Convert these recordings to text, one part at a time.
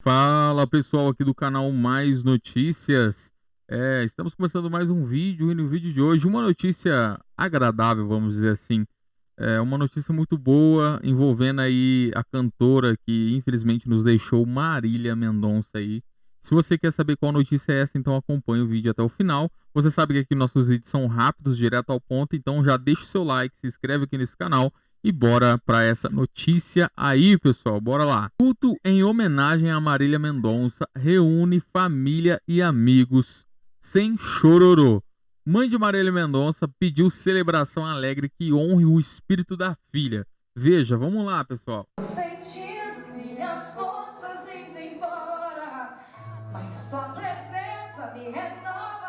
Fala pessoal aqui do canal Mais Notícias. É, estamos começando mais um vídeo e no vídeo de hoje uma notícia agradável, vamos dizer assim. É uma notícia muito boa envolvendo aí a cantora que infelizmente nos deixou, Marília Mendonça aí. Se você quer saber qual notícia é essa, então acompanhe o vídeo até o final. Você sabe que aqui nossos vídeos são rápidos, direto ao ponto, então já deixa o seu like, se inscreve aqui nesse canal e bora para essa notícia aí, pessoal. Bora lá. Culto em homenagem a Marília Mendonça reúne família e amigos sem chororô. Mãe de Marília Mendonça pediu celebração alegre que honre o espírito da filha. Veja, vamos lá, pessoal. Embora, mas tua presença me renova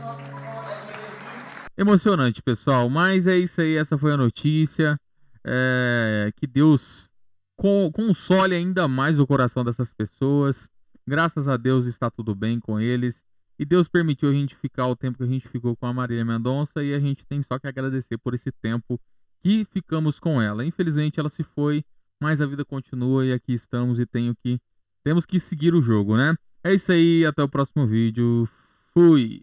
nossos sonhos. Emocionante, pessoal. Mas é isso aí, essa foi a notícia. É, que Deus con- console ainda mais o coração dessas pessoas. Graças a Deus está tudo bem com eles. E Deus permitiu a gente ficar o tempo que a gente ficou com a Marília Mendonça. E a gente tem só que agradecer por esse tempo que ficamos com ela. Infelizmente ela se foi, mas a vida continua e aqui estamos e tenho que temos que seguir o jogo, né? É isso aí, até o próximo vídeo. Fui.